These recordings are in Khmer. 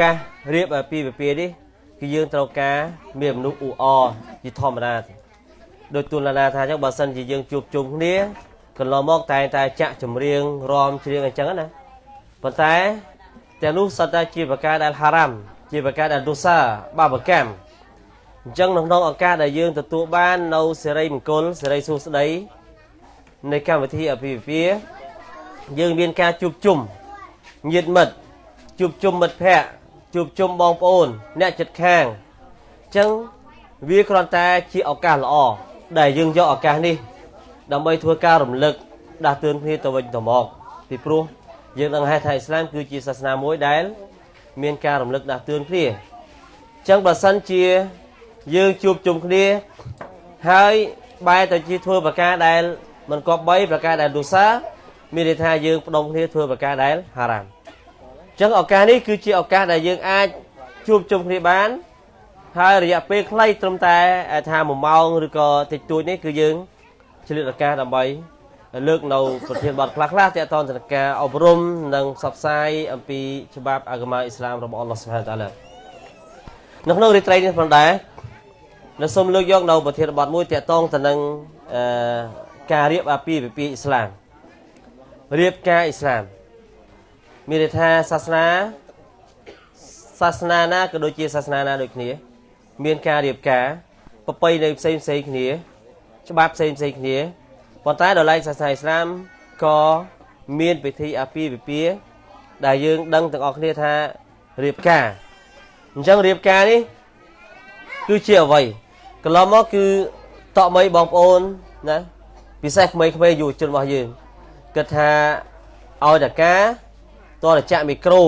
កាសរៀបអាពីវិពានេះគឺយើងត្រូវការមានមនុស្សអ៊ូអជាធម្មតាដោយទូលណាថាអញ្ចឹងបើសិនជាយើងជួបជុំគ្នាកន្លងមកតែងតែចាក់ចម្រៀងរំច្រៀងអញ្ចឹងណាប៉ុន្តែទាំងនោះសត្វតែជាប្រការដែលហារ៉ាំជាប្រការដែលទុសាបាបកម្មអញ្ចឹងនៅក្នុងឱកាសដែលយើងទទួលបាននៅសេរីមង្គលសេរីសួស្តីនៃកម្មវិធីអភិវិភាយើងមានការជួបជុំញាតិមិត្តជួបជុំមិត្តភ័ក្តិ ជួបជុំបងប្អូន អ្នកចិត្តខាងអញ្ចឹងវាគ្រាន់តែជាឱកាសល្អដែលយើងយកឱកាសនេះ ដើម្បីធ្វើការរំលឹកដាស់តឿនគ្នាទៅវិញទៅមកពីព្រោះយើងដឹងហើយថាអ៊ីស្លាមគឺជាសាសនាមួយដែល មានការរំលឹកដាស់តឿនគ្នាអញ្ចឹងបើសិនជាយើងជួបជុំគ្នាហើយបែរទៅជាធ្វើប្រការដែលមិនគប្បីប្រការដែលទុសាមានន័យថាយើងផ្ដុំគ្នាធ្វើប្រការដែលហារ៉ាមអញ្ចឹងឱកាសនេះគឺជាឱកាសដែលយើងអាចជួបជុំគ្នាបាន ហើយរយៈពេលខ្លីត្រឹមតែថា1ម៉ោងឬក៏តិចតួចនេះគឺយើងឆ្លៀតឱកាសដើម្បីលើកនៅប្រធានបទខ្លះខ្លះទាក់ទងទៅនឹងការអប់រំនិងផ្សព្វផ្សាយអំពីច្បាប់អាហ្គម៉ាអ៊ីស្លាមរបស់អល់ឡោះសុបហានតាឡានៅក្នុងរាត្រីនេះផងដែរនៅសូមលើកយកនៅប្រធានបទមួយទាក់ទងទៅនឹងអឺការរៀបអាពាហ៍ពិពាហ៍អ៊ីស្លាមរៀបការអ៊ីស្លាម មានន័យថាសាសនាសាសនាណាក៏ដូចជាសាសនាណាដូចគ្នា មានការរៀបការប្រពៃណីផ្សេងផ្សេងគ្នា ច្បាប់ផ្សេងផ្សេងគ្នាប៉ុន្តែដល់ឡែកសាសនាអ៊ីស្លាមក៏មានពិធីអាពាហ៍ពិពាហ៍ដែលយើងដឹងទាំងអស់គ្នាថារៀបការអញ្ចឹងរៀបការនេះគឺជាអ្វីកន្លងមកគឺតក់មីបងប្អូនណាពិសេសក្មេងៗយុវជនរបស់យើងគិតថាឲ្យតកា តរចាក់មីក្រូ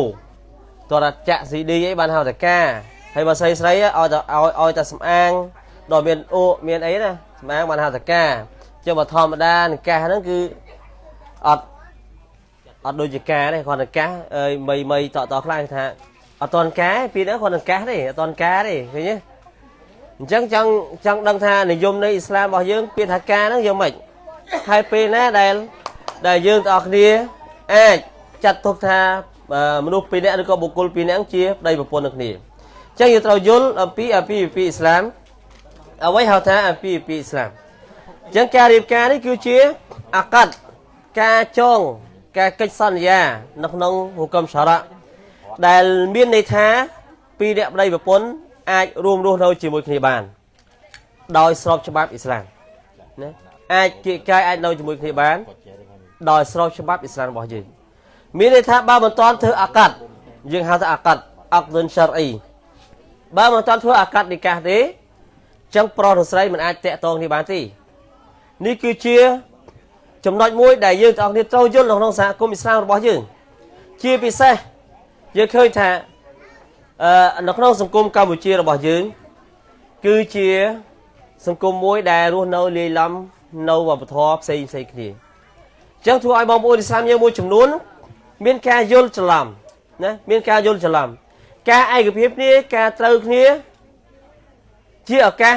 តរចាក់ CD អីបានហៅតកាហើយបើស្រីស្រីឲ្យតែឲ្យឲ្យតែសំអាងដល់មានអូមានអីណាសំអាងបានហៅតកាចឹងបើធម្មតានិកាសហ្នឹងគឺអត់អត់ដូចជាការទេគាត់និកាសអើយមីមីតតខ្លះថាអត់តនការពីហ្នឹងគាត់និកាសទេអត់តនការទេឃើញទេអញ្ចឹងចង់ចង់ដឹងថានិយមនៃអ៊ីស្លាមរបស់យើងពាក្យថាការហ្នឹងយកមិនហើយពេលណាដែលដែលយើងទាំងអស់គ្នាអាច ចាត់ទុកថាមនុស្សពីរនាក់ឬក៏បុគ្គលពីរនាក់ជាប្តីប្រពន្ធនឹងគ្នាអញ្ចឹងយើងត្រូវយល់អំពីអំពីវិពីអ៊ីស្លាមអ្វីហៅថាអំពីវិពីអ៊ីស្លាមអញ្ចឹងការរៀបការនេះគឺជាអាកាត់ការចងការកិច្ចសន្យានៅក្នុងហុគមសារៈដែលមានន័យថាពីរនាក់ប្តីប្រពន្ធអាចរួមរស់នៅជាមួយគ្នាបាន ដោយស្របច្បាប់អ៊ីស្លាមណាអាចគៀកកាយអាចនៅជាមួយគ្នាបាន ដោយស្របច្បាប់អ៊ីស្លាមរបស់យើង មានន័យថាបើមិនតាន់ធ្វើអាកាត់យើងហៅថាអាកាត់អក្ដុនឆារអ៊ីបើមិនតាន់ធ្វើអាកាត់និកាសទេចឹងប្រុសឬស្រីមិនអាចតាក់ទងគ្នាបានទេនេះគឺជាចំណុចមួយដែលយើងទាំងអស់គ្នាត្រូវយល់នៅក្នុងសហគមន៍អ៊ីស្លាមរបស់យើង ជាពិសេសយើងឃើញថាអឺនៅក្នុងសង្គមកម្ពុជារបស់យើង គឺជាសង្គមមួយដែលរស់នៅលាយឡំនៅវប្បធម៌ផ្សេងផ្សេងគ្នាអញ្ចឹងធ្វើឲ្យបងប្អូនអ៊ីស្លាមយើងមួយចំនួន មានការយល់ច្រឡំណាមានការយល់ច្រឡំការឯកភាពគ្នាការត្រូវគ្នាជាឱកាស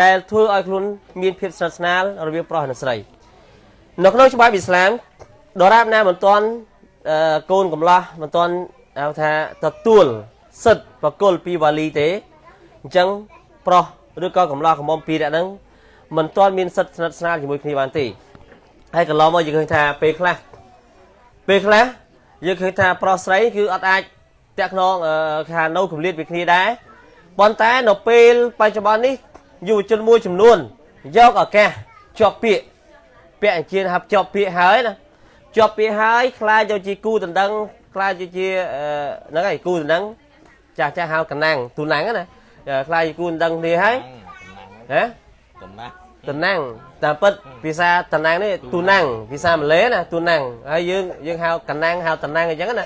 ដែលធ្វើឲ្យខ្លួនមានភាពស្និទ្ធស្នាលរវាងប្រុសនិងស្រីនៅក្នុងច្បាប់អ៊ីស្លាមដរាបណាមិនទាន់កូនកំឡោះមិនទាន់ហៅថាទទួលសិទ្ធប្រគល់ពីវ៉ាលីទេអញ្ចឹងប្រុសឬក៏កំឡោះកំមុំពីរនាក់ហ្នឹងមិនទាន់មានសិទ្ធស្និទ្ធស្នាលជាមួយគ្នាបានទេហើយកន្លងមកយើងឃើញថាពេលខ្លះពេលខ្លះ យើងឃើញថាប្រុសស្រីគឺអត់អាចតាក់ខ្នងខានៅកម្រិតពីគ្នាដែរប៉ុន្តែនៅពេលបច្ចុប្បន្ននេះយុវជនមួយចំនួនយកឱកាសជាប់ពាក្យពាក្យអញ្ជើញហាប់ជាប់ពាក្យហើយណាជាប់ពាក្យហើយខ្លាចទៅជាគូដណ្ដឹងខ្លាចទៅជាហ្នឹងហើយគូដណ្ដឹងចាស់ចាស់ហៅកណាំងទូណាំងណាខ្លាចជាគូដណ្ដឹងគ្នាហើយហ៎តំណាំង តំណាំងតាមពិតភាសាតំណាំងនេះទូណាំងភាសាម៉ាឡេណាទូណាំងហើយយើងយើងហៅកណាំងហៅតំណាំងអញ្ចឹងណា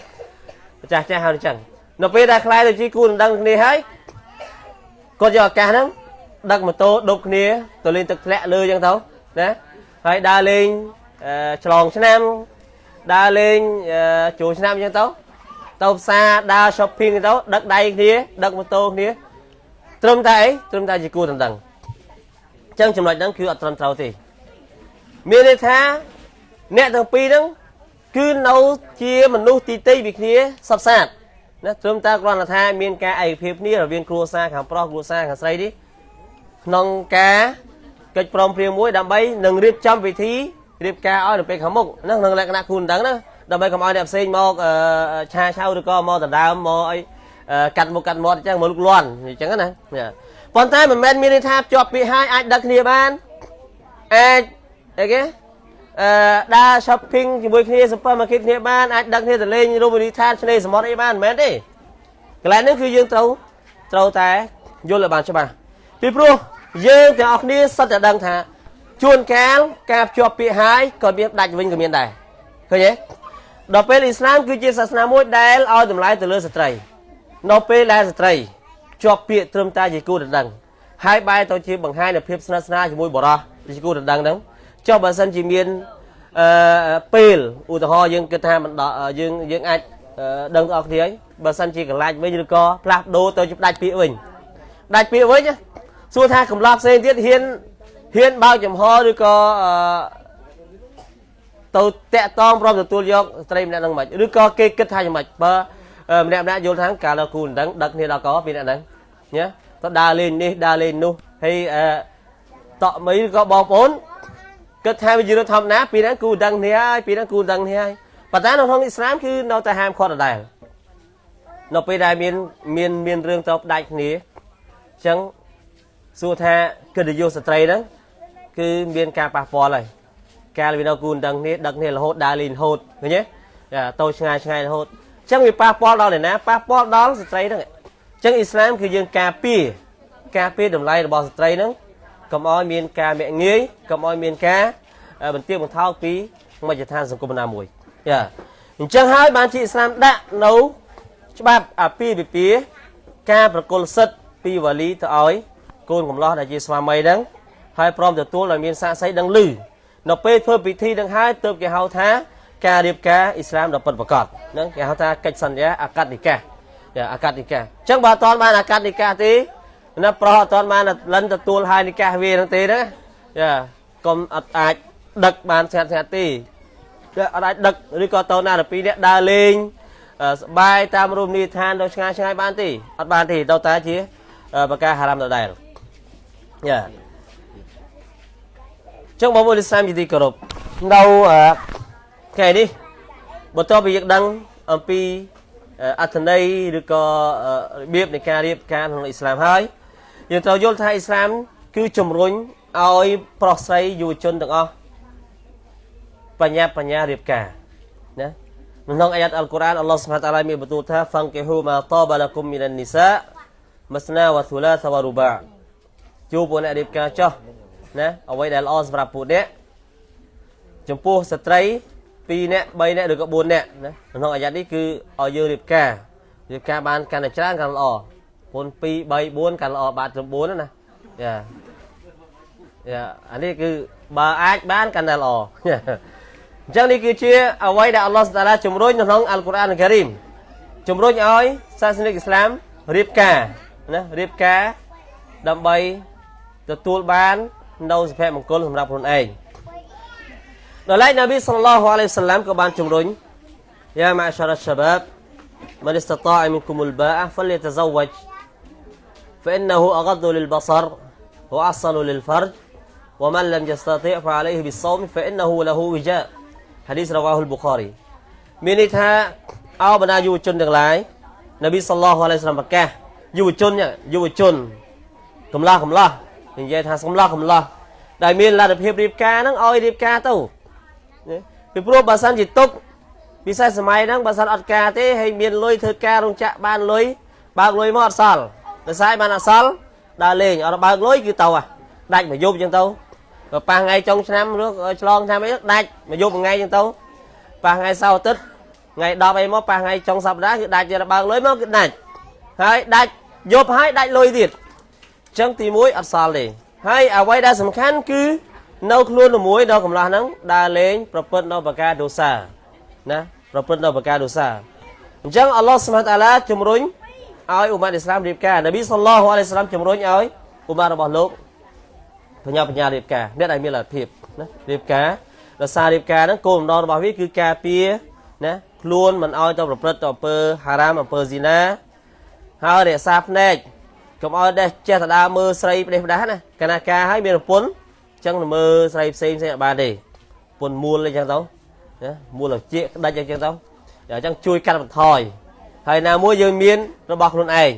ចាស់ចាស់ហៅអញ្ចឹងនៅពេលដែលខ្លាយទៅជាគូដណ្ដឹងគ្នាហើយគាត់យកឱកាសហ្នឹងដឹកម៉ូតូដប់គ្នាទៅលេងទឹកធ្លាក់លើអញ្ចឹងទៅណាហើយដើរលេងឆ្លងឆ្នាំដើរលេងចូលឆ្នាំអញ្ចឹងទៅទៅផ្សារដើរ shopping ទៅដឹកដៃគ្នាដឹកម៉ូតូគ្នាត្រឹមតែអីត្រឹមតែជាគូដណ្ដឹងអញ្ចឹងចំណុចហ្នឹងគឺអត់ត្រឹមត្រូវទេមានន័យថាអ្នកទាំងពីរហ្នឹងគឺនៅជាមនុស្សទីទីពីគ្នាសពសាតណាត្រឹមតែគ្រាន់តែថាមានការឯកភាពគ្នារវាងគ្រួសារខាងប្រុសគ្រួសារខាងស្រីនេះក្នុងការកិច្ចព្រមព្រៀងមួយដើម្បីនឹងរៀបចំពិធីរៀបការឲ្យនៅពេលខាងមុខហ្នឹងក្នុងលក្ខណៈគូនដឹងណាដើម្បីកុំឲ្យអ្នកផ្សេងមកឆាឆៅឬក៏មកដណ្ដើមមកអីកាត់មុខកាត់មាត់អញ្ចឹងមកលុកលាន់អញ្ចឹងណា ប៉ុន្តែមិនមែនមានន័យថាជាប់ពាក្យហើយអាចដឹកគ្នាបានអាចអីគេអឺដើរ shopping ជាមួយគ្នា supermarket គ្នាបានអាចដឹកគ្នាទៅលេងរមណីយដ្ឋានឆ្នេរសមុទ្រអីបានមិនមែនទេកន្លែងនេះគឺយើងត្រូវត្រូវតែយល់ឲ្យបានច្បាស់ពីព្រោះយើងទាំងអស់គ្នាសិតតែដឹងថាជួនកាលការភ្ជាប់ពាក្យហើយក៏មានដាច់វិញក៏មានដែរឃើញទេដល់ពេលអ៊ីស្លាមគឺជាសាសនាមួយដែលឲ្យតម្លៃទៅលើស្ត្រី នៅពេលដែលស្ត្រី ជាប់ពាក្យត្រឹមតែជាគូដណ្ដឹងហើយបែរទៅជាបង្ហាញនូវភាពស្និទ្ធស្នាលជាមួយបរិសជាគូដណ្ដឹងហ្នឹងចុះបើសិនជាមានអឺពេលឧទាហរណ៍យើងគិតថាមិនដយើងយើងអាចដឹងដល់គ្នាហើយបើសិនជាកន្លាច់វិញឬក៏ផ្លាស់ដូរទៅជាដាច់ពាក្យវិញដាច់ពាក្យវិញសួរថាកំឡោះផ្សេងទៀតហ៊ានហ៊ានបើកចំហឬក៏ទៅតាក់តងព្រមទទួលយកស្ត្រីម្នាក់នឹងមិនឬក៏គេគិតថាយ៉ាងម៉េចបើ ម្នាក់ម្នាក់យល់ថាកាលគូមិនដឹងដឹកគ្នាដល់កពីអ្នកហ្នឹងញ៉ាទៅដើរលេងនេះដើរលេងនោះហើយអឺតក់មីឬក៏បងប្អូនគិតថាវាជារឿងធម្មតាពីហ្នឹងគូដឹងគ្នាហើយពីហ្នឹងគូដឹងគ្នាហើយប៉ុន្តែនៅក្នុងអ៊ីស្លាមគឺនៅតែហាមឃាត់ដដែលនៅពេលដែលមានមានមានរឿងទៅផ្ដាច់គ្នាអញ្ចឹងសួរថាកិត្តិយសស្ត្រីហ្នឹងគឺមានការប៉ះពាល់ហើយកាលវានៅគូដឹងគ្នាដឹកគ្នារហូតដើរលេងរហូតឃើញទេតូចឆ្ងាយឆ្ងាយរហូតអញ្ចឹងវាប៉ះពាល់ដល់អ្នកណាប៉ះពាល់ដល់ស្ត្រីហ្នឹងអញ្ចឹងអ៊ីស្លាមគឺយើងការពារការពារតម្លៃរបស់ស្ត្រីហ្នឹងកុំឲ្យមានការមាក់ងាយកុំឲ្យមានការបន្ទាបបន្ថោកពីមជ្ឈដ្ឋានសង្គមណាមួយយ៉ាអញ្ចឹងហើយបានជាអ៊ីស្លាមដាក់នៅច្បាប់អាពាហ៍ពិពាហ៍ការប្រគល់សិទ្ធពីវ៉ាលីទៅឲ្យកូនកំឡោះដែលជាស្វាមីហ្នឹងហើយព្រមទទួលឲ្យមានសាក្សីដឹងឮនៅពេលធ្វើពិធីនឹងហើយទើបគេហៅថា ការរៀបការអ៊ីស្លាមដ៏ពិតប្រាកដហ្នឹងគេហៅថាកិច្ចសន្យាអាកាត់និកាអាកាត់និកាអញ្ចឹងបើអត់បានអាកាត់និកាទេណាប្រុសអត់បានលិនទទួលហើយនិកាវាហ្នឹងទេណាយ៉ាកុំអត់អាចដឹកបានស្ងាត់ស្ងាត់ទេអត់អាចដឹកឬក៏តោណាទៅពីរនាក់ដើរលេងសបាយតាមរមណីយដ្ឋានដល់ឆ្ងាយឆ្ងាយបានទេអត់បានទេដល់តែជាប្រការហារ៉ាមដដែលយ៉ាចឹងបងប្អូនឥស្លាមជាទីគោរពនៅ ថ្ងៃនេះបន្ទាប់ពីយើងដឹងអំពីអត្ថន័យឬក៏របៀបនៃការរៀបការក្នុងអ៊ីស្លាមហើយយើងត្រូវយល់ថាអ៊ីស្លាម គឺជំរុញឲ្យប្រុសស្រីយុវជនទាំងអស់បញ្ញាបញ្ញារៀបការណាក្នុងអាយ៉ាតអល់កុរអានអល់ឡោះសុបហានតាឡាមានបន្ទូលថាហ្វាំងកេហ៊ូម៉ាតាបឡាគុំមីននីសាមស្នាវ៉ាស៊ូឡាសវ៉ារូបាជួបពួកអ្នករៀបការចោះណាអ្វីដែលល្អសម្រាប់ពួកអ្នកចំពោះស្ត្រី 2នាក់3នាក់ឬក៏4នាក់ណាក្នុងអាយ៉ាតនេះគឺឲ្យយើងរៀបការរៀបការបានកាន់តែច្រើនកាន់ល្អពុន2 3 4កាន់ល្អបាទត្រឹម4ណាយ៉ាយ៉ាអានេះគឺបើអាចបានកាន់តែល្អអញ្ចឹងនេះគឺជាអ្វីដែលអល់ឡោះតាឡាជំរុញនៅក្នុងអល់កុរអានការីមជំរុញឲ្យសាសនិកអ៊ីស្លាមរៀបការណារៀបការដើម្បីទទួលបាននៅសុភមង្គលសម្រាប់ខ្លួនឯង ដល់ឡែកនប៊ីសល្លឡោះអាឡៃសាឡាមក៏បានជំរុញយ៉ាម៉ាសារ៉ាសាបាប من استطاع منكم الباءة فليتزوج فإنه أغض للبصر وأحصن للفرج ومن لم يستطيع فعليه بالصوم فإنه له وجاء حديث رواه البخاري មានន័យថាអោបណ្ដាយុវជនទាំងឡាយនប៊ីសល្លោះអាឡៃសាឡាមប្រកាសយុវជនយុវជនកំឡោះកំឡោះនិយាយថាកំឡោះកំឡោះដែលមានលទ្ធភាពរៀបការហ្នឹងឲ្យរៀបការទៅ ពីព្រោះបើសិនជាទុកពិសេសសម័យហ្នឹងបើសិនអត់ការទេហើយមានលុយធ្វើការរោងចក្របានលុយបើកលុយមកអត់សល់ដោយសារបានអត់សល់ដើរលេងអត់បើកលុយគឺទៅដាច់មួយយប់អញ្ចឹងទៅបើប៉ះថ្ងៃចុងឆ្នាំឬឆ្លងឆ្នាំអីដាច់មួយយប់មួយថ្ងៃអញ្ចឹងទៅប៉ះថ្ងៃសៅរ៍អាទិត្យថ្ងៃ10អីមកប៉ះថ្ងៃចុងសប្តាហ៍គឺដាច់ទៅបើកលុយមកគឺដាច់ហើយដាច់យប់ហើយដាច់លុយទៀតអញ្ចឹងទី1អត់សល់ទេហើយអ្វីដែលសំខាន់គឺ នៅខ្លួនមួយដល់កំឡោះហ្នឹងដើរលេងប្រព្រឹត្តនៅបកាដូសាណាប្រព្រឹត្តនៅបកាដូសាអញ្ចឹងអល់ឡោះស្មាតអាឡាជំរុញឲ្យអ៊ុម៉ាត់អ៊ីស្លាមរៀបការនប៊ីសល្លោះអាឡៃសាឡាមជំរុញឲ្យអ៊ុម៉ាត់របស់លោកបញ្ញាបញ្ញារៀបការអ្នកដែលមានលទ្ធភាពណារៀបការដោយសាររៀបការហ្នឹងគោលបំណងរបស់វាគឺការពារណាឃខ្លួនមិនឲ្យទៅប្រព្រឹត្តទៅអំពើហារ៉ាមអំពើស៊ីណាហើយរក្សាភ្នែកកុំឲ្យដេះចេះទៅដើរមើលស្រីផ្ដេសផ្ដាសណាកាលណាការឲ្យមានប្រពន្ធអញ្ចឹងមើលស្រីផ្សេងផ្សេងអត់បានទេប្រពន្ធមូលអីចឹងទៅណាមូលជាក្តិចអីចឹងទៅអញ្ចឹងជួយកាត់បន្ថយហើយណាមួយយើងមានរបស់ខ្លួនឯង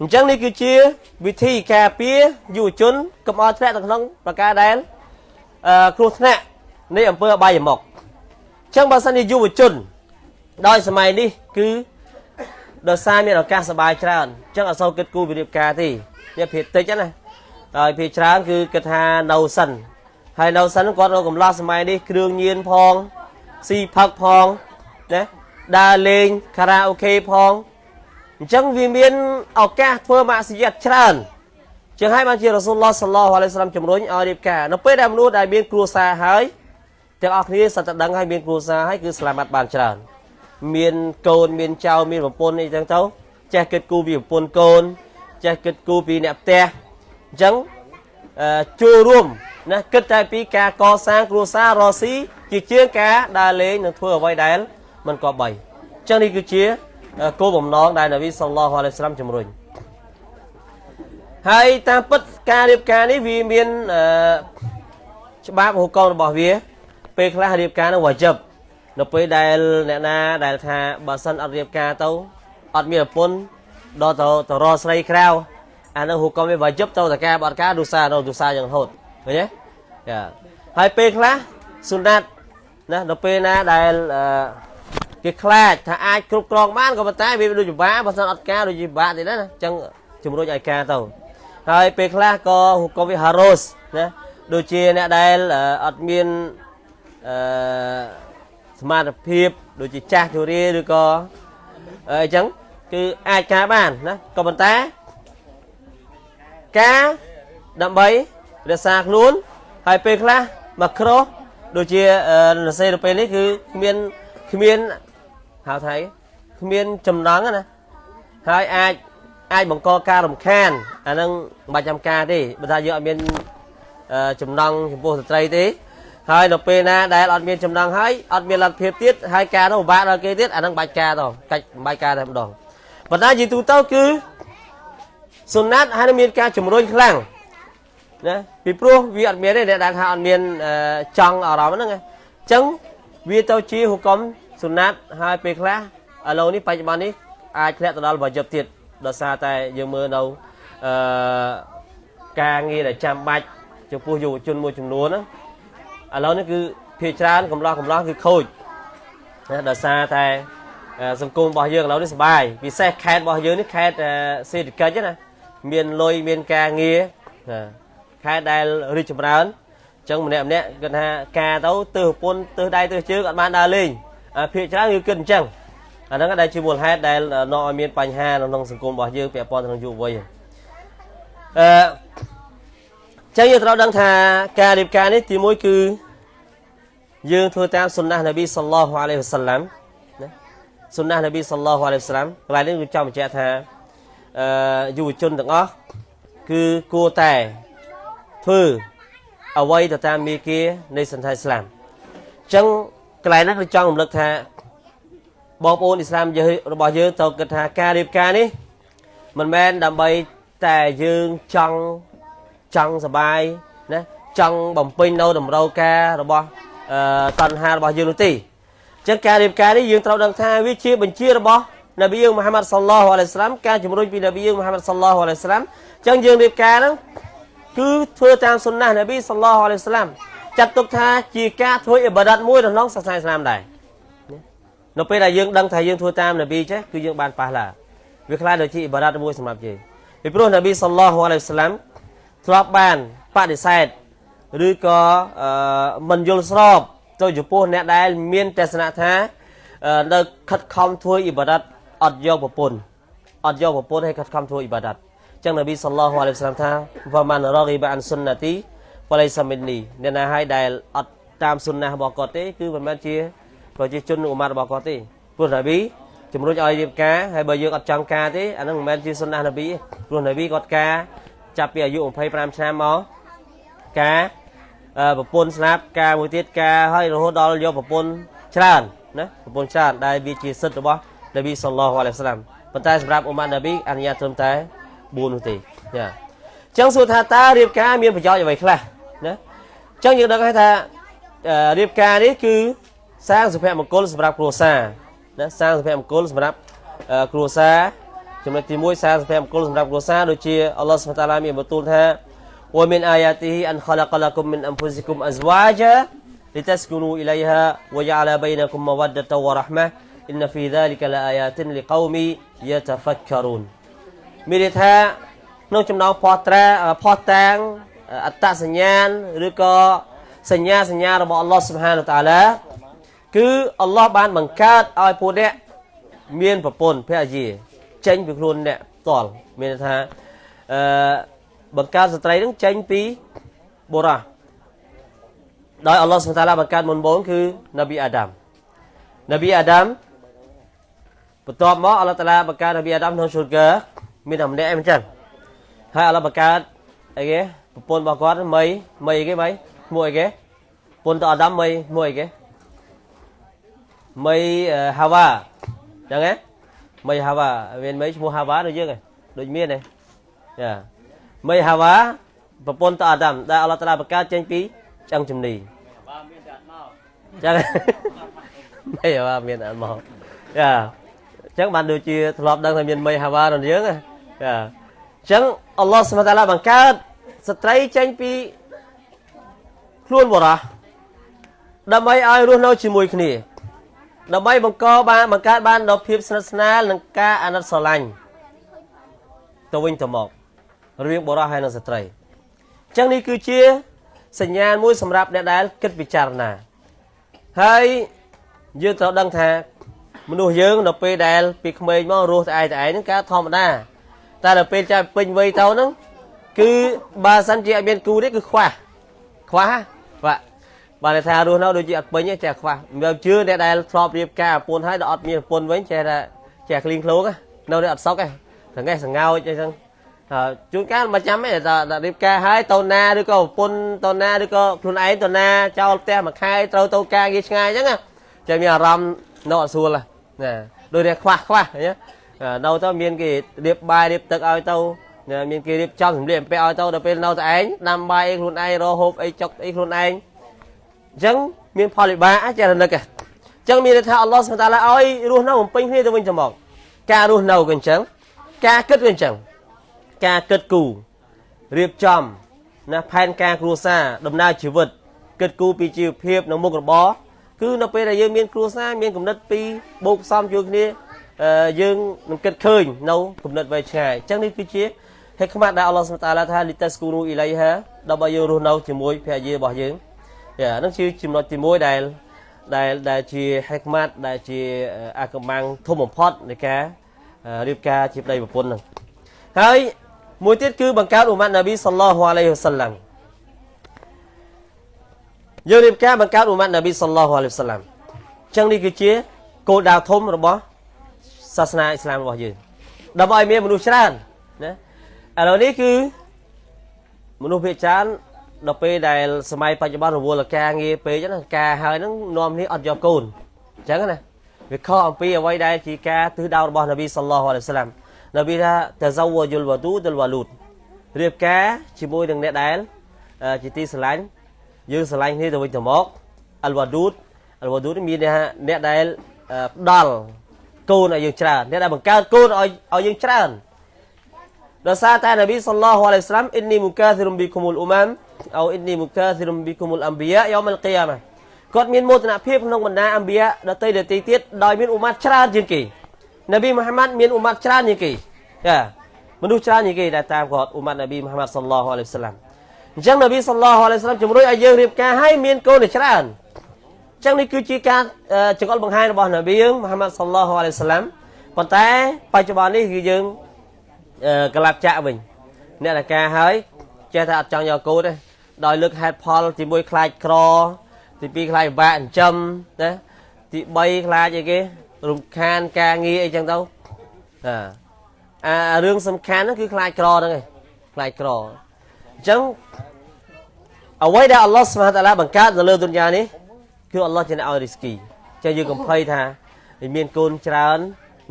អញ្ចឹងនេះគឺជាវិធីការពារយុវជនកុំឲ្យធ្លាក់ទៅក្នុងប្រការដែលអឺគ្រោះថ្នាក់នៃអំពើអបាយមុខអញ្ចឹងបើសិនជាយុវជនដោយសម័យនេះគឺដោយសារមានឱកាសសบายច្រើនអញ្ចឹងអត់សូវគិតគូរវិរិយការទេវាភាគតិចណា ហើយភាគច្រើនគឺគិតថានៅសិនហើយនៅសិនគាត់រកកំឡោះសម័យនេះគ្រឿងញៀនផងស៊ីផឹកផងណាដើរលេងខារ៉ាអូខេផងអញ្ចឹងវាមានឱកាសធ្វើម៉ាស៊ីយ៉ាត់ច្រើនចឹងហើយបានជារ៉ាស៊ូលឡោះសល្លោះអាឡៃសាឡាមជំរុញឲ្យរៀបការនៅពេលដែលមនុស្សដែលមានគ្រួសារហើយទាំងអស់គ្នាសត្វតដឹងហើយមានគ្រួសារហើយគឺស្លាមាត់បានច្រើន មានកូនមានចៅមានប្រពន្ធអីចឹងទៅចេះគិតគូរពីប្រពន្ធកូនចេះគិតគូរពីអ្នកផ្ទះ អញ្ចឹងចូលរួមណាគិតតែពីការកសាងគ្រួសាររស់ស៊ីជាជាងការដើរលេងនិងធ្វើអ្វីដែលមិនគប្បីអញ្ចឹងនេះគឺជាគោលបំណងដែលនប៊ីសល្លោះអាឡៃសាឡាមជំរុញហើយតាមពិតការរៀបការនេះវាមានច្បាប់ហូកងរបស់វា ពេលខ្លះរៀបការនឹងវ៉ាជីបនៅពេលដែលអ្នកណាដែលថាបើសិនអត់រៀបការទៅអត់មានប្រពន្ធដល់ទៅទៅរកស្រីក្រៅ អានឹងហូកុំវាវ៉ាជីបទៅតែការអត់ការទុសាទៅទុសាយ៉ាងហូតឃើញទេចាហើយពេលខ្លះសុណាត់ណានៅពេលណាដែលគេខ្លាចថាអាចគ្រប់គ្រងបានក៏ប៉ុន្តែវាដូចពិបាកបើសិនអត់ការដូចពិបាកទៀតណាអញ្ចឹងជំរុញឲ្យការទៅហើយពេលខ្លះក៏ហូកុំវាហារ៉ូសណាដូចជាអ្នកដែលអត់មានអឺសមត្ថភាពដូចជាចាស់ជរាឬក៏អញ្ចឹងគឺអាចការបានណាក៏ប៉ុន្តែ ការដើម្បីរក្សាខ្លួនហើយពេលខ្លះមកក្រោះដូចជានសេទៅពេលនេះគឺគ្មានគ្មានហៅថៃគ្មានចំណងណាហើយអាចអាចបង្កការរំខានអានឹងមិនបាច់ចាំការទេបើថាយើងអត់មានចំណងចំពោះស្ត្រីទេហើយនៅពេលណាដែលអត់មានចំណងហើយអត់មានលទ្ធភាពទៀតហើយការនោះពិបាកដល់គេទៀតអានឹងបាច់ការទៅកាច់បាច់ការតែម្ដងប៉ុន្តែយីទូទៅគឺ សុណាត់ហើយមានការជំរុញខ្លាំងណាពីព្រោះវាអត់មានទេអ្នកដែលថាអត់មានចង់អារម្មណ៍ហ្នឹងអញ្ចឹងវាទៅជាហុកុំសុណាត់ហើយពេលខ្លះឥឡូវនេះបច្ចុប្បន្ននេះអាចធ្លាក់ទៅដល់វ៉ាជីបទៀតដោយសារតែយើងមើលនៅអឺការងារដែលចាំបាច់ចំពោះយុវជនមួយចំនួនហ្នឹងឥឡូវនេះគឺភាគច្រើនកំឡោះកំឡោះគឺខូចណាដោយសារតែសង្គមរបស់យើងឥឡូវនេះសុបាយពិសេសខេត្តរបស់យើងនេះខេត្តសេដ្ឋកិច្ចណា មានលុយមានការងារខេត្តដែលរីកចម្រើនអញ្ចឹងម្នាក់ម្នាក់គាត់ថាការទៅទើសប្រពន្ធទើសដៃទើសជើងអត់បានដើរលេងភាគច្រើនគឺគិតអញ្ចឹងអាហ្នឹងដែលជាមូលហេតុដែលនាំឲ្យមានបញ្ហានៅក្នុងសង្គមរបស់យើងពាក់ព័ន្ធនឹងយុវវ័យអឺចឹងយើងត្រូវដឹងថាការរៀបការនេះទីមួយគឺយើងធ្វើតាមសុណាស់នប៊ីសល្លោះអាឡៃហ៊ីវសាឡាំណាសុណាស់នប៊ីសល្លោះអាឡៃហ៊ីវសាឡាំកន្លែងនេះគឺចង់បញ្ជាក់ថាអឺ យុវជនទាំងអស់គឺគួរតែធ្វើអ្វីទៅតាមមេគានៃសន្តិឥស្លាមអញ្ចឹងកន្លែងហ្នឹងគឺចង់រំលឹកថាបងប្អូនអ៊ីស្លាមរបស់យើងត្រូវគិតថាការរៀបការនេះមិនមែនដើម្បីតែយើងចង់ចង់សបាយណាចង់បំពេញនៅតម្រូវការរបស់តណ្ហារបស់យើងនោះទេអញ្ចឹងការរៀបការនេះយើងត្រូវដឹងថាវាជាបញ្ជារបស់ នប៊ីយើងមហាម៉ាត់សល្លោះអាឡៃស្លាមការជំរុញពីនប៊ីយើងមហាម៉ាត់សល្លោះអាឡៃស្លាមអញ្ចឹងយើងរៀបការហ្នឹងគឺធ្វើតាមសុណាស់នប៊ីសល្លោះអាឡៃស្លាមចាត់ទុកថាជាការធ្វើអ៊ីបាដាតមួយក្នុងសាសនាឥស្លាមដែរនៅពេលដែលយើងដឹងថាយើងធ្វើតាមនប៊ីចេះគឺយើងបានប៉ះឡាវាខ្លាចដូចជាអ៊ីបាដាតមួយសម្រាប់យើងពីព្រោះនប៊ីសល្លោះអាឡៃស្លាមធ្លាប់បានបដិសេធឬក៏មិនយល់ស្របទៅចំពោះអ្នកដែលមានទស្សនៈថានៅខិតខំធ្វើអ៊ីបាដាត អត់យកប្រពន្ធអត់យកប្រពន្ធឲ្យខិតខំធ្វើអ៊ីបាដាតចឹងនប៊ីសល្លោះអាឡៃហ៊ីវសឡាមថាវ៉ាម៉ានរ៉ហ្គីបាអានសុនណាទីបលៃសាមិននីអ្នកណាឲ្យដែលអត់តាមសុនណារបស់គាត់ទេគឺមិនមែនជាប្រជាជនអ៊ុម៉ាត់របស់គាត់ទេព្រោះនប៊ីជំរុញឲ្យរៀបការហើយបើយើងអត់ចង់ការទេអានឹងមិនមែនជាសុនណានប៊ីព្រោះនប៊ីគាត់ការចាប់ពីអាយុ25ឆ្នាំមកការប្រពន្ធស្លាប់ការមួយទៀតការហើយរហូតដល់យកប្រពន្ធច្រើនណាប្រពន្ធច្រើនដែលវាជាសិទ្ធិរបស់ នប៊ីសល្លោះអាឡៃហ៊ីវសឡាមប៉ុន្តែសម្រាប់អ៊ុម៉ាត់នប៊ីអនុញ្ញាតត្រឹមតែ4នោះទេចាអញ្ចឹងសួរថាតើរៀបការមានប្រយោជន៍អ្វីខ្លះណាអញ្ចឹងយើងដឹងហើយថារៀបការនេះគឺសាងសុភមង្គលសម្រាប់គ្រួសារណាសាងសុភមង្គលសម្រាប់គ្រួសារចំណុចទី1សាងសុភមង្គលសម្រាប់គ្រួសារដូចជាអល់ឡោះសុបតាឡាមានបន្ទូលថា ومن آياته أن خلق لكم من أنفسكم أزواجا لتسكنوا إليها وجعل بينكم مودة ورحمة إن في ذلك لآيات لقوم يتفكرون មានន័យថាក្នុងចំណោមផោះត្រាផោះតាងអត្តសញ្ញាណឬក៏សញ្ញាសញ្ញារបស់អល់ឡោះសុបហានតាឡាគឺអល់ឡោះបានបង្កើតឲ្យពួកអ្នកមានប្រពន្ធភរិយាចេញពីខ្លួនអ្នកផ្ទាល់មានថាអឺបង្កើតស្ត្រីនឹងចេញពីបុរសដោយអល់ឡោះសុបតាឡាបង្កើតមុនបងគឺនប៊ីអាដាមនប៊ីអាដាម បន្ទាប់មកអល់ឡោះតាឡាបង្កើតនប៊ីអាដាមក្នុងស៊ុលកាមានតែម្នាក់ឯងមិនចឹងហើយអល់ឡោះបង្កើតអីគេប្រពន្ធរបស់គាត់មីមីអីគេមីឈ្មោះអីគេប្រពន្ធតអាដាមមីឈ្មោះអីគេមីហាវ៉ាចឹងហ៎មីហាវ៉ាមានមីឈ្មោះហាវ៉ាដូចយើងដូចមានទេចាមីហាវ៉ាប្រពន្ធតអាដាមដែលអល់ឡោះតាឡាបង្កើតចេញពីឆ្អឹងជំនីហាវ៉ាមានតែអត់មកចឹងមីហាវ៉ាមានតែអត់មកចា ចឹងបានដូចជាធ្លាប់ដឹងថាមានមីហាវ៉ារបស់យើងចាអញ្ចឹងអល់ឡោះសុបតាឡាបង្កើតស្ត្រីចេញពីខ្លួនបរោះដើម្បីឲ្យរស់នៅជាមួយគ្នា ដើម្បីបង្កបានបង្កើតបានដល់ភាពស្និទ្ធស្នាលនិងការអាណិតស្រឡាញ់ទៅវិញទៅមករវាងបុរសហើយនិងស្ត្រីអញ្ចឹងនេះគឺជាសញ្ញាណមួយសម្រាប់អ្នកដែលគិតពិចារណាហើយយើងត្រូវដឹងថា មនុស្សយើងដល់ពេលដែលពីក្មេងមករស់តែឯងតែឯងហ្នឹងការធម្មតាតែដល់ពេលចាស់ពេញវ័យទៅហ្នឹងគឺបើសិនជាអត់មានគូទេគឺខ្វះខ្វះបាទបាទថារស់នៅដូចជាអត់ពេញទេចេះខ្វះមិនជឿអ្នកដែលធ្លាប់រៀបការប្រពន្ធហើយដល់អត់មានប្រពន្ធវិញចេះតែចេះគ្លីងឃ្លោកនៅនេះអត់សុខទេសង្កេះសង្កោចអីចឹងជួនកាលមិនចាំទេតែរៀបការហើយតូនណាឬក៏ប្រពន្ធតូនណាឬក៏ខ្លួនឯងតូនណាចោលផ្ទះមួយខែត្រូវទៅការងារឆ្ងាយអញ្ចឹងចេះមានអារម្មណ៍នៅអត់ស្រួល ណាដូចតែខ្វះខ្វះនៅទៅមានគេរៀបបាយរៀបទឹកឲ្យទៅមានគេរៀបចំសម្លៀកបំពាក់ឲ្យទៅដល់ពេលនៅតែឯងដាំបាយអីខ្លួនឯងរហូបអីចុកអីខ្លួនឯងអញ្ចឹងមានផលវិបាកចេះរនឹកអញ្ចឹងមានន័យថាអល់ឡោះសុបតាឡាឲ្យរស់នៅបំពេញគ្នាទៅវិញទៅមកការរស់នៅក៏អញ្ចឹងការគិតក៏អញ្ចឹងការគិតគូររៀបចំណាផែនការគ្រួសារដំណើរជីវិតគិតគូរពីជីវភាពនិងមុខរបរ គឺនៅពេលដែលយើងមានគ្រួសារមានគំនិតពីរបូកផ្សំជួយគ្នាយើងនឹងគិតឃើញនៅគំនិតវែងឆ្ងាយអញ្ចឹងនេះគឺជាហេកម៉ាត់ដែលអល់ឡោះសុបតាឡាថាលីតាស្គូនូអ៊ីឡៃហាដើម្បីយើងរស់នៅជាមួយភរិយារបស់យើងយ៉ាហ្នឹងជាចំណុចទី1ដែលដែលដែលជាហេកម៉ាត់ដែលជាអាកំបាំងធំបំផុតនៃការរៀបការជាប្តីប្រពន្ធហ្នឹងហើយមួយទៀតគឺបង្កើតអ៊ុម៉ាត់ណាប៊ីសល្លោះអាឡៃហ៊ីវសល្លាម យើងរៀបការបង្កើតអ៊ុម៉ាត់ណាប៊ីសល្លោះអាឡៃហ៊ីវសល្លាមអញ្ចឹងនេះគឺជាគោលដៅធំរបស់សាសនាអ៊ីស្លាមរបស់យើងដើម្បីឲ្យមានមនុស្សច្រើនណាឥឡូវនេះគឺមនុស្សភាគច្រើនដល់ពេលដែលសម័យបច្ចុប្បន្នរវល់ការងារពេកណាការហើយហ្នឹងនាំនេះអត់យកកូនអញ្ចឹងណាវាខុសអំពីអ្វីដែលជាការទិសដៅរបស់នប៊ីសល្លោះអាឡៃសាឡាមនប៊ីថាតហ្សាវយុលវ៉ាឌូដលវ៉ាលូតរៀបការជាមួយនឹងអ្នកដែលជាទីស្រឡាញ់ យើងស្រឡាញ់គ្នាទៅវិញទៅមកអលវ៉ាឌូតអលវ៉ាឌូតមានអ្នកដែលផ្ដល់កូនឲ្យយើងច្រើនអ្នកដែលបង្កើតកូនឲ្យឲ្យយើងច្រើនដោយសារតែនប៊ីសល្លោះអាឡៃសាឡាមអ៊ីននីមុកាធីរុំប៊ីគុមុលអ៊ូម៉ាមអោអ៊ីននីមុកាធីរុំប៊ីគុមុលអម្ប៊ីយ៉ាយ៉ូមអលគីយ៉ាម៉ាគាត់មានមោទនភាពក្នុងបណ្ដាអម្ប៊ីយ៉ាដទៃដទៃទៀតដោយមានអ៊ូម៉ាត់ច្រើនជាងគេនប៊ីមូហាម៉ាត់មានអ៊ូម៉ាត់ច្រើនជាងគេចាមនុស្សច្រើនជាងគេដែលតាមគាត់អ៊ូម៉ាត់នប៊ីមូហាម៉ាត់សល្លោះអាឡៃសាឡាម អញ្ចឹងនប៊ីសល្លោះអាឡៃសាឡាមជំរុញឲ្យយើងរៀបការឲ្យមានកូនច្រើនអញ្ចឹងនេះគឺជាការចង្អុលបង្ហាញរបស់នប៊ីមូហាម៉ាត់សល្លោះអាឡៃសាឡាមប៉ុន្តែបច្ចុប្បន្ននេះគឺយើងកលាប់ចាក់វិញអ្នកដែលការហើយចេះតែអត់ចង់យកកូនទេដោយលើកហេតុផលទី1ខ្លាចក្រទី2ខ្លាចពិបាកចិញ្ចឹមណាទី3ខ្លាចអីគេរំខានការងារអីចឹងទៅអាអារឿងសំខាន់ហ្នឹងគឺខ្លាចក្រហ្នឹងឯងខ្លាចក្រ អញ្ចឹងអ្វីដែលអល់ឡោះស្មាតាឡាបង្កើតនៅលើទុនយ៉ានេះគឺអល់ឡោះជាអ្នកឲ្យរីស្គីចឹងយើងកំភៃថាមានកូនច្រើន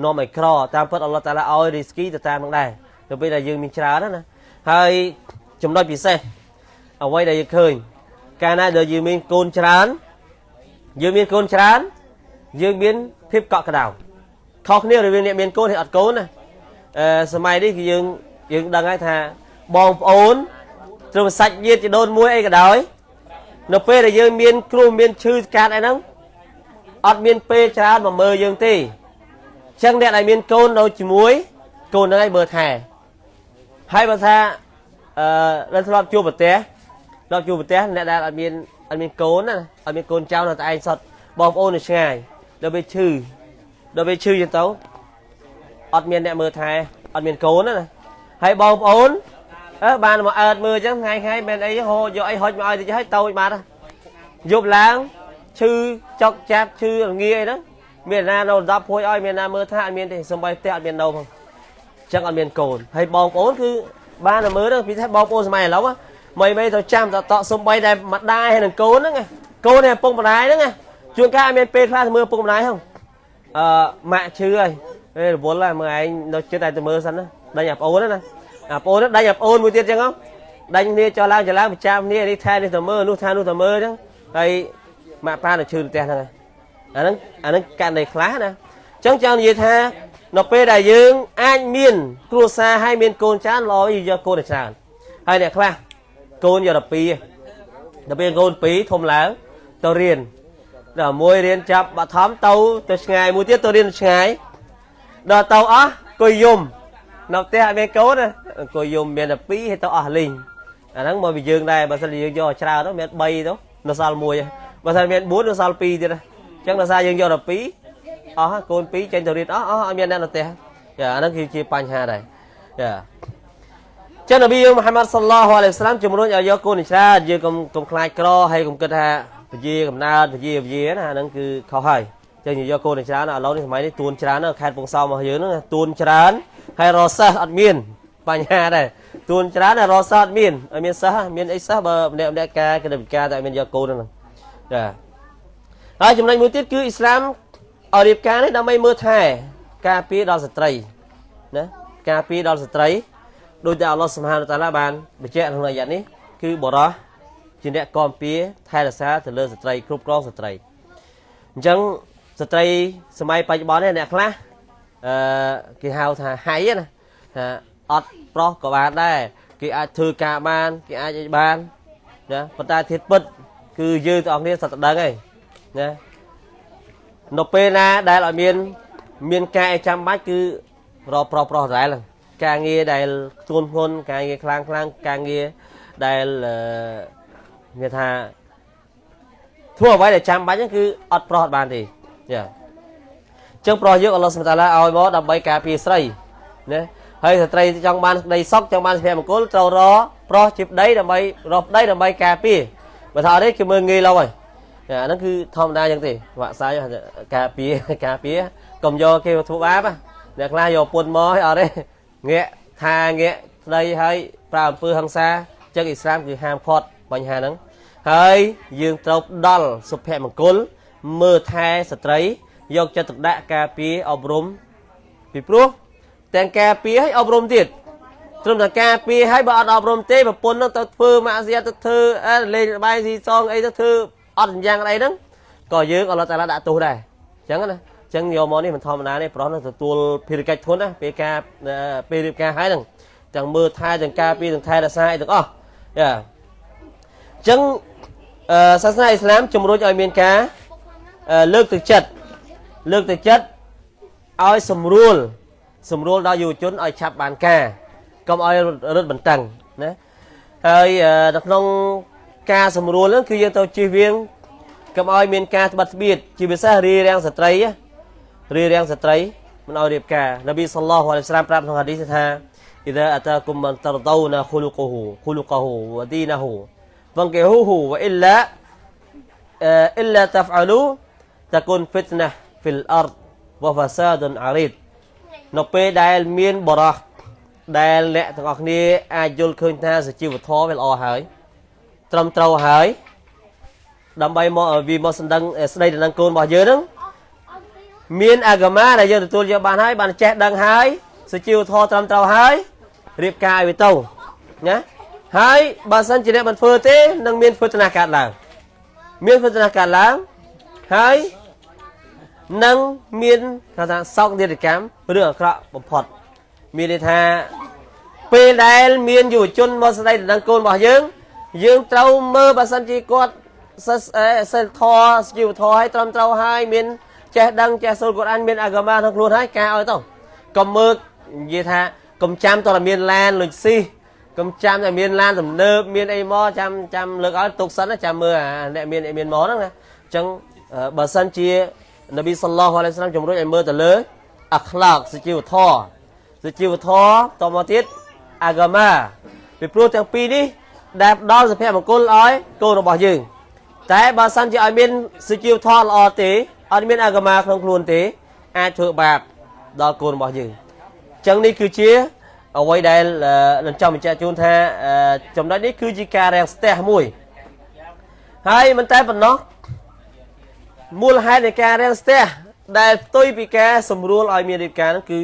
នាំឲ្យក្រតាមពិតអល់ឡោះតាឡាឲ្យរីស្គីទៅតាមនឹងដែរទៅពេលដែលយើងមានច្រើនណាហើយចំណុចពិសេសអ្វីដែលយើងឃើញកាលណាដែលយើងមានកូនច្រើនយើងមានកូនច្រើនយើងមានភាពកក់ក្ដៅខុសគ្នារវាងអ្នកមានកូនហើយអត់កូនណាអឺសម័យនេះគឺយើងយើងដឹងហើយថាបងប្អូន ត្រឹមសាច់ញាតិជីដូនមួយអីក៏ដោយនៅពេលដែលយើងមានគ្រូមានឈឺកាត់អីហ្នឹងអត់មានពេលច្រើនមកមើលយើងទេអញ្ចឹងអ្នកដែលមានកូននៅជាមួយ កូនហ្នឹងឯងមើលថែហើយបើថាអឺដល់ធ្លាប់ជួបប្រទេសធ្លាប់ជួបប្រទេសអ្នកដែលអត់មានអត់មានកូនណាអត់មានកូនចៅនៅតែឯងសុទ្ធបងប្អូននៅឆ្ងាយដល់ពេលឈឺដល់ពេលឈឺចឹងទៅអត់មានអ្នកមើលថែអត់មានកូនណាហើយបងប្អូន អើបានមកអើតមើលចឹងថ្ងៃថ្ងៃមិនអីហូយកអីហុចមកឲ្យតិចហើយតូចបាត់យប់ឡើងឈឺចុកចាប់ឈឺរងាអីហ្នឹងមានណានៅ10ភួយឲ្យមានណាមើលថាអត់មានទេសំបីផ្ទះអត់មាននៅផងចឹងអត់មានកូនហើយបងប្អូនគឺបានតែមើលទៅពីថាបងប្អូនសម័យឥឡូវមិនមិនទៅចាំតតសំបីតែម្ដាយហើយនឹងកូនហ្នឹងកូននេះពុកម្ដាយហ្នឹងជួនកាលអត់មានពេលខ្លះទៅមើលពុកម្ដាយហ្នឹងអឺម៉ាក់ឈឺហើយពេលរវល់ហើយមើលឯងនៅចិត្តតែទៅមើលសិនណាដេញអាប្អូនណា អាប្អូនដេញអាប្អូនមួយទៀតចឹងហ៎ដេញគ្នាចោះឡើងចោះឡើងប្រចាំគ្នានេះថែនេះទៅមើលនោះថែនោះទៅមើលចឹងហើយម៉ាក់ប៉ានៅឈឺផ្ទះហ្នឹងអាហ្នឹងអាហ្នឹងកាន់តែខ្លះណាអញ្ចឹងចង់និយាយថានៅពេលដែលយើងអាចមាន គ្រួសារហើយមានកូនច្រើនល្អយកកូនទៅច្រើនហើយអ្នកខ្លះកូនយក12ដល់ពេលកូន2ធំឡើងទៅរៀនដល់មួយរៀនចាប់បឋមទៅទៅឆ្ងាយមួយទៀតទៅរៀនឆ្ងាយដល់ទៅអស់គួយយំ នៅផ្ទះអត់មានកូនអង្គុយយំមានតែ2ហើយទៅអស់លីងអាហ្នឹងមកពីយើងដែរបើសិនយើងយកច្រើនទៅមាន3ទៅនៅសល់1បើសិនមាន4នៅសល់2ទៀតអញ្ចឹងដោយសារយើងយកតែ2អស់កូន2ចេញទៅរៀនអស់អស់អត់មានអ្នកនៅផ្ទះចាអាហ្នឹងគឺជាបញ្ហាដែរចាចឹងនប៊ីយើងមហាម៉ាត់សល្លោះអាឡៃសាឡាមជំរុញឲ្យយកកូនច្រើនយើងកុំកុំខ្លាចក្រហើយកុំគិតថាពជាកំណើតពជាពជាណាអាហ្នឹងគឺខុសហើយចឹងយកកូនច្រើនឥឡូវនេះសម័យនេះទួនច្រើនខេត្តពងសោមរបស់យើងហ្នឹងទួនច្រើនហើយរសិស្សអត់មានបញ្ហាដែរទួនច្រើនតែរសិស្សអត់មានអត់មានសិស្សមានអីសិស្សបើម្នាក់ម្នាក់ការគណិតវិការតែមានយកកូនហ្នឹងចាហើយចំណុចមួយទៀតគឺអ៊ីស្លាមឲ្យរៀបការនេះដើម្បីមើលថែការពារដល់ស្ត្រីណាការពារដល់ស្ត្រីដោយតែអល់ឡោះសុបហានតាឡាបានបញ្ជាក់ក្នុងអាយ៉ានេះគឺបរោះជាអ្នកគាំពៀថែរក្សាទៅលើស្ត្រីគ្រប់គ្រងស្ត្រីអញ្ចឹងស្ត្រីសម័យបច្ចុប្បន្ននេះអ្នកខ្លះ អឺគេហៅថាហៃណាថាអត់ប្រុសក៏បានដែរគេអាចធ្វើការបានគេអាចអីបានណាប៉ុន្តែធៀបពិត គឺយើងទាំងអស់គ្នាសត្វដឹងហើយណានៅពេលណាដែលអត់មាន មានការអីចាំបាច់គឺរកប្រុសប្រុសដែរការងារដែលធ្ងន់ធ្ងន់ការងារខ្លាំងខ្លាំងការងារដែលមានថាធ្វើអ្វីដែលចាំបាច់ហ្នឹងគឺអត់ប្រុសអត់បានទេចា ចឹងប្រុសយើងអល់ឡោះសុបតាឡាឲ្យមកដើម្បីការពារស្រីណាហើយស្ត្រីចង់បានក្តីសុខចង់បានសុភមង្គលត្រូវរប្រុសជាប្តីដើម្បីរកប្តីដើម្បីការពារបើថាអត់ទេគឺមើលងាយឡូវហើយអាហ្នឹងគឺធម្មតាចឹងទេវាក់សាយការពារការពារកុំយកគេធ្វើបាបអ្នកខ្លះយកពុនមកឲ្យអត់ទេងាកថាងាកស្ដីឲ្យប្រើអំពើហិង្សាចឹងអ៊ីស្លាមគឺហាមឃាត់បញ្ហាហ្នឹងហើយយើងត្រូវផ្ដល់សុភមង្គលមើលថែស្ត្រី យកចិត្តទុកដាក់ការពារអប់រំពីព្រោះទាំងការពារឲ្យអប់រំទៀតត្រឹមតែការពារឲ្យបើអត់អប់រំទេប្រពន្ធនឹងទៅធ្វើម៉ាក់សៀទៅធ្វើលេងបាយស៊ីសងអីទៅធ្វើអត់យ៉ាងអីហ្នឹងក៏យើងអល់ឡោះតាឡាដាក់ទោសដែរអញ្ចឹងណាអញ្ចឹងយកមកនេះមិនធម្មតាទេប្រុសនឹងទទួលភារកិច្ចធន់ណាពេលការពេលរៀបការហើយហ្នឹងទាំងមើលថែទាំងការពារទាំងថែរក្សាអីទាំងអស់យ៉ាអញ្ចឹងសាសនាអ៊ីស្លាមជំរុញឲ្យមានការលើកទឹកចិត្ត លើកទៅចិត្តឲ្យសម្រួលសម្រួលដល់យុវជនឲ្យឆាប់បានការកុំឲ្យរត់បន្តឹងណាហើយនៅក្នុងការសម្រួលហ្នឹងគឺយើងត្រូវជៀសវាងកុំឲ្យមានការត្បិតស្បៀតជាពិសេសរារាំងស្ត្រីរារាំងស្ត្រីមិនឲ្យរៀបការនប៊ីសល្លោះអាឡៃសាឡាមប្រាប់ក្នុងហាឌីសថាអ៊ីដាអតាគុំមិនតរដូណាខូលកូហ៊ូខូលកូហ៊ូវឌីណាហ៊ូវង្កេហ៊ូហ៊ូវអ៊ីឡាអ៊ីឡាតាហ្វអលូតាគុនហ្វិតណា ពេលដែលមានបរោះដែលអ្នកទាំងអស់គ្នាអាចយល់ឃើញថាសុជីវធម៌វាល្អហើយត្រឹមត្រូវហើយដើម្បីមកវាមកសម្ដឹងស្ដីទៅនឹងកូនរបស់យើងហ្នឹងមានអាហ្គាម៉ាដែលយើងទទួលយកបានហើយបានចេះដឹងហើយសុជីវធម៌ត្រឹមត្រូវហើយរៀបការឲ្យវាទៅណាហើយបើសិនជាអ្នកមិនធ្វើទេនឹងមានវេទនាកើតឡើងមានវេទនាកើតឡើងហើយ នឹងមានគេថាសោកនាដកម្មរឿងអាក្រក់បំផុត មានន័យថាពេលដែលមានយុវជនមកស្ដីដណ្ដឹងកូនរបស់យើង យើងត្រូវមើលបើសិនជាគាត់សិលធម៌ជីវធម៌ឲ្យត្រឹមត្រូវហើយមានចេះដឹងចេះសូត្រកូរ៉ានមានអាហ្គាម៉ាក្នុងខ្លួនហើយការឲ្យទៅកុំមើលនិយាយថាកុំចាំតើមានឡានលុយស៊ីកុំចាំតែមានឡានទំនើបមានអីមកចាំចាំលើកឲ្យទុកសិនចាំមើលអ្នកមានមានមកហ្នឹងណាអញ្ចឹងបើសិនជា នប៊ីសល្លោះអាឡៃសាឡាមជំរុញឲ្យមើលទៅលើអាខ្លាកសុជីវធម៌សុជីវធម៌តមកទៀតអាហ្គាម៉ាពីព្រោះទាំងពីរនេះដែលផ្ដល់សុភមង្គលឲ្យកូនរបស់យើង តែបើសិនជាឲ្យមានសុជីវធម៌ល្អទេអត់មានអាហ្គាម៉ាក្នុងខ្លួនទេ អាចធ្វើបាបដល់កូនរបស់យើងអញ្ចឹងនេះគឺជាអ្វីដែលនឹងចង់បញ្ជាក់ជូនថាចំណុចនេះគឺជាការរាំងស្ទះមួយហើយមិនតែប៉ុណ្ណោះ មូលហេតុនៃការរាំងស្ទះដែលផ្ទុយពីការសម្រួលឲ្យមានរៀបការហ្នឹងគឺ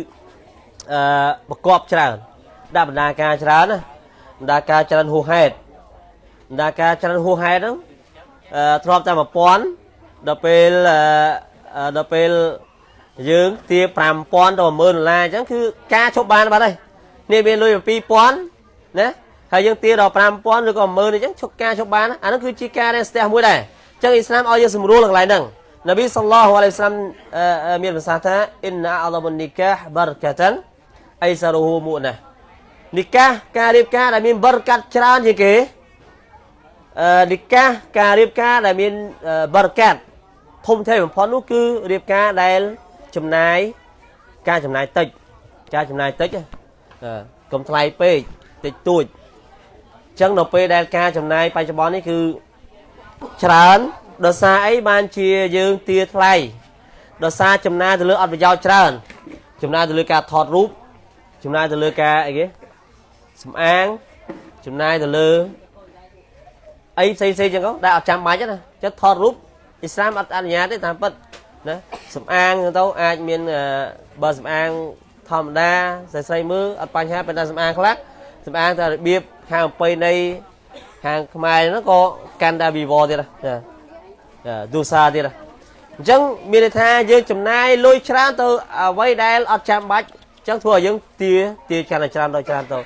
អឺប្រកបច្រើនដាក់បណ្ដាការច្រើនណាបណ្ដាការច្រើនហួសហេតុបណ្ដាការច្រើនហួសហេតុហ្នឹងអឺធ្លាប់តែ1000ដល់ពេលអឺដល់ពេលយើងទា5000ទៅ10000ដុល្លារអញ្ចឹងគឺការឈប់បានបាត់ហើយនេះមានលុយ2000ណាហើយយើងទាដល់5000ឬក៏10000អញ្ចឹងឈប់ការឈប់បានអានោះគឺជាការរៀនស្ទះមួយដែរអញ្ចឹងអ៊ីស្លាមឲ្យយើងសម្រួលកន្លែងហ្នឹងនប៊ីសល្លោះអាឡៃសាឡាមមានប្រសាសន៍ថាអ៊ីនអាឡមុននីកាសបារកាតានអៃសារហ៊ូមុណានីកាសការរៀបការដែលមានបរកាត់ច្រើនជាងគេអឺនីកាសការរៀបការដែលមានបរកាត់ធំធេងបំផុតនោះគឺរៀបការដែលចំណាយការចំណាយតិចការចំណាយតិចកុំថ្លៃពេកតិចតួចអញ្ចឹងនៅពេលដែលការចំណាយបច្ចុប្បន្ននេះគឺ ច្រើនដោយសារអីបានជាយើងទាថ្លៃដោយសារចំណាយទៅលើអត់ប្រយោជន៍ច្រើន ចំណាយទៅលើការថតរូបចំណាយទៅលើការអីគេសម្អាងចំណាយទៅលើអីផ្សេងផ្សេងចឹងក៏ដែលអត់ចាំបាច់ណាចិត្តថតរូបអ៊ីស្លាមអត់អនុញ្ញាតទេតាមពិតណាសម្អាងទៅអាចមានបើសម្អាងធម្មតាស្រីស្រីមើលអត់បញ្ហាប៉ុន្តែសម្អាងខ្លះសម្អាងតែរបៀបខាងអំបីនៃ ខាងខ្មែរហ្នឹងក៏កាន់តែវិវត្តទៀតណាទូសាទៀតអញ្ចឹងមានន័យថាយើងចំណាយលុយច្រើនទៅអ្វីដែលអត់ចាំបាច់អញ្ចឹងធ្វើឲ្យយើងទាទាកាន់តែច្រើនដល់ច្រើនទៅ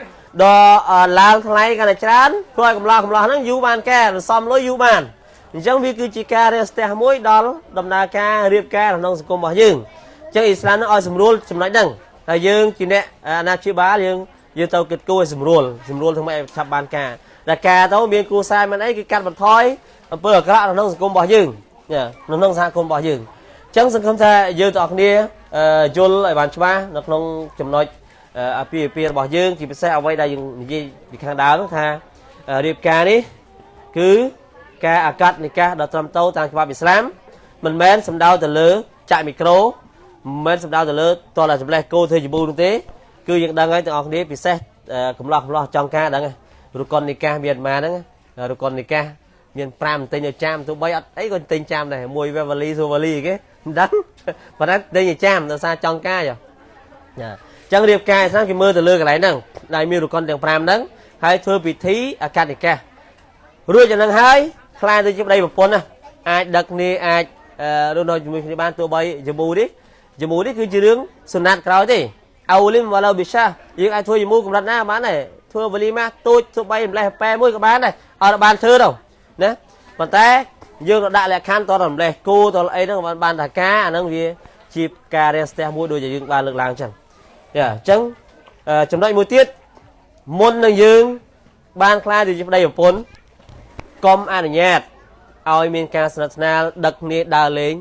ដល់ឡើងថ្លៃកាន់តែច្រើនធ្វើឲ្យកំឡោះកំឡោះហ្នឹងយូរបានកែសំលុយយូរបានអញ្ចឹងវាគឺជាការរាស្ទះមួយដល់ដំណើរការរៀបការក្នុងសង្គមរបស់យើងអញ្ចឹងអ៊ីស្លាមនឹងឲ្យសម្រួលចំណុចហ្នឹងហើយយើងជាអ្នកអាណាព្យាបាលយើងយើងទៅគិតគូរឲ្យសម្រួលសម្រួលធ្វើម៉េចឲ្យឆាប់បានការ តែការទៅមានគ្រូសារមិនអីគឺកាត់បន្ថយអំពើអាក្រក់នៅក្នុងសង្គមរបស់យើងនៅក្នុងសហគមន៍របស់យើងអញ្ចឹងសង្ឃឹមថាយើងទាំងអស់គ្នាយល់ឲ្យបានច្បាស់នៅក្នុងចំណុចអាពាហ៍ពិពាហ៍របស់យើងជាពិសេសអ្វីដែលយើងនិយាយពីខាងដើមនោះថារៀបការនេះគឺការអាកាត់និកាសដ៏ត្រឹមត្រូវតាមច្បាប់អ៊ីស្លាមមិនមែនសំដៅទៅលើចាក់មីក្រូមិនមែនសំដៅទៅលើតលតែចម្លេះគោធ្វើជាប៊ូនោះទេ គឺយើងដឹងហើយទាំងអស់គ្នាពិសេសកំឡោះកំឡោះចង់ការដឹង រុកុននិកាសមានម៉ាហ្នឹងរុកុននិកាសមាន5ទិញឲ្យចាំទោះបីអត់អីក៏ទិញចាំដែរមួយវេវលីសូវលីគេមិនដឹងប៉ុន្តែទិញឲ្យចាំដោយសារចង់ការចាអញ្ចឹងរៀបការស្នាគេមើលទៅលើកន្លែងហ្នឹងដែលមានរកុនទាំង5ហ្នឹងហើយធ្វើពិធីអកតិកាសរួចយ៉ាងហ្នឹងហើយខ្លាយទៅជាប្តីប្រពន្ធណាអាចដឹកគ្នាអាចរស់នៅជាមួយគ្នាបានទោះបីយមូនេះយមូនេះគឺជារឿងសុណាត់ក្រោយទេអោលីមវ៉ាឡូប៊ីសាយើងអាចធ្វើយមូកម្រិតណាបានដែរ ធ្វើវលីម៉ាទូចទោះបីម្លេះប៉ែមួយក៏បានដែរអត់បានធ្វើទៅណាប៉ុន្តែយើងក៏ដាក់លក្ខខណ្ឌតរំលេះគូតអីហ្នឹងបានបានថាការអាហ្នឹងវាជាការរៀនស្ទះមួយដូចយើងបានលើកឡើងអញ្ចឹងយ៉ាអញ្ចឹងចំណុចមួយទៀតមុននឹងយើង បានខ្លាចជាប្តីប្រពន្ធកុំអនុញ្ញាតឲ្យមានការស្និទ្ធស្នាលដឹកគ្នាដើរលេង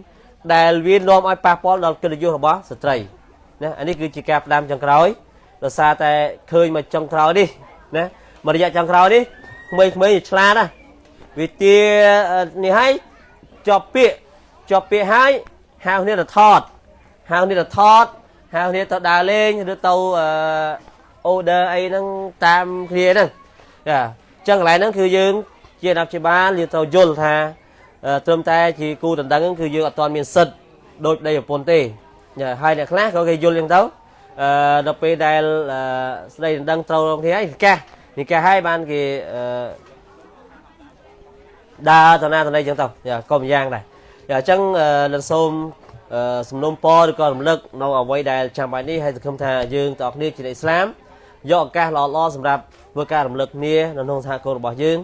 ដែលវានាំឲ្យប៉ះពាល់ដល់កិត្តិយសរបស់ស្ត្រីណាអានេះគឺជាការផ្ដាំចុងក្រោយ ដោយសារតែឃើញមកចុងក្រោយនេះណាមករយៈចុងក្រោយនេះក្មេងៗឆ្លាតណាវិទានេះឲ្យជាប់ពាក្យជាប់ពាក្យឲ្យហៅគ្នាទៅថតហៅគ្នាទៅថតហៅគ្នាទៅដើរលេងឬទៅអូដឺអីហ្នឹងតាមគ្នាហ្នឹងចាអញ្ចឹងកន្លែងហ្នឹងគឺយើងជាអ្នកជាបាលយើងត្រូវយល់ថាត្រឹមតែជាគូដណ្ដឹងគឺយើងអត់ទាន់មានសិទ្ធដូចប្តីប្រពន្ធទេយ៉ាហើយអ្នកខ្លះក៏គេយល់យ៉ាងទៅ អឺដល់ពេលដែលអឺស្ដីដណ្ដឹងត្រូវរងគ្នាហើយនិកាសនិកាសហើយបានគេអឺដើរទៅណាទៅណីចឹងទៅយ៉ាក៏ម្យ៉ាងដែរយ៉ាអញ្ចឹងនឹងសូមសំណុំពរឬក៏រំលឹកនៅអ្វីដែលចាំបាច់នេះហើយសង្ឃឹមថាយើងទាំងអស់គ្នាជាអ៊ីស្លាមយកឱកាសល្អៗសម្រាប់ធ្វើការរំលឹកគ្នានៅក្នុងសហគមន៍របស់យើង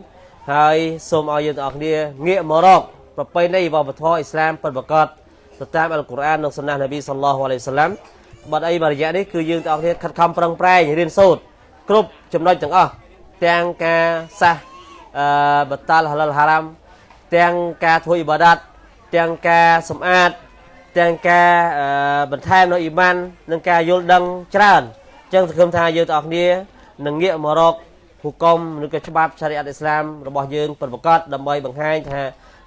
ហើយសូមឲ្យយើងទាំងអស់គ្នាងាកមករកប្រពៃណីវប្បធម៌អ៊ីស្លាមពិតប្រាកដទៅតាមអល់កុរអាននិងសុណាននប៊ីសល្លោះអាឡៃសាឡាំ បាត់អីមួយរយៈនេះគឺយើងទាំងអស់គ្នាខិតខំប្រឹងប្រែងរៀនសូត្រគ្រប់ចំណុចទាំងអស់ទាំងការសះអឺបតាល់ហាឡាល់ហារ៉ាំទាំងការធ្វើអ៊ីបាដាតទាំងការសម្អាតទាំងការបន្ថែមនៅអ៊ីម៉ាននិងការយល់ដឹងច្រើនអញ្ចឹងសង្ឃឹមថាយើងទាំងអស់គ្នានឹងងាកមករកហុកមឬក៏ច្បាប់ឆារីអាត់អ៊ីស្លាមរបស់យើងពិតប្រាកដដើម្បីបង្ហាញថា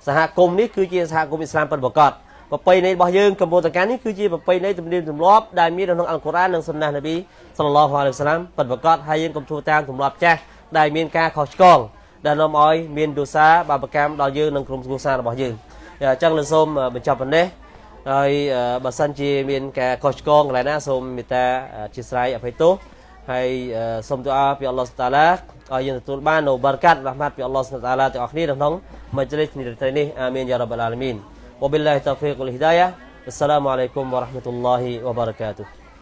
សហគមន៍នេះគឺជាសហគមន៍អ៊ីស្លាមពិតប្រាកដ ប្រពៃណីរបស់យើងកម្ពុជានេះគឺជាប្រពៃណីទំនៀមទម្លាប់ដែលមាននៅក្នុងអល់កុរអាននិងសុនណះនប៊ីសល្លឡោះអាឡៃហ៊ីវសាឡាមពិតប្រាកដហើយយើងកុំធ្វើតាមទម្លាប់ចាស់ដែលមានការខុសឆ្គងដែលនាំឲ្យមានទោសាបាបកម្មដល់យើងនិងក្រុមគ្រួសាររបស់យើងអញ្ចឹងលើសូមបញ្ចប់ប៉ុណ្ណេះហើយបើសិនជាមានការខុសឆ្គងកន្លែងណាសូមមេត្តាអធិស្ឋានអភ័យទោសហើយសូមទូអាពីអល់ឡោះតាឡាឲ្យយើងទទួលបាននូវបារកាត់រ៉ាហ្មាត់ពីអល់ឡោះតាឡាទាំងអស់គ្នាក្នុងមជ្ឈលិសនេះថ្ងៃនេះអាមីនយ៉ារ៉ាប់អាឡាមីន وبالله التوفيق والهداية السلام عليكم ورحمة الله وبركاته.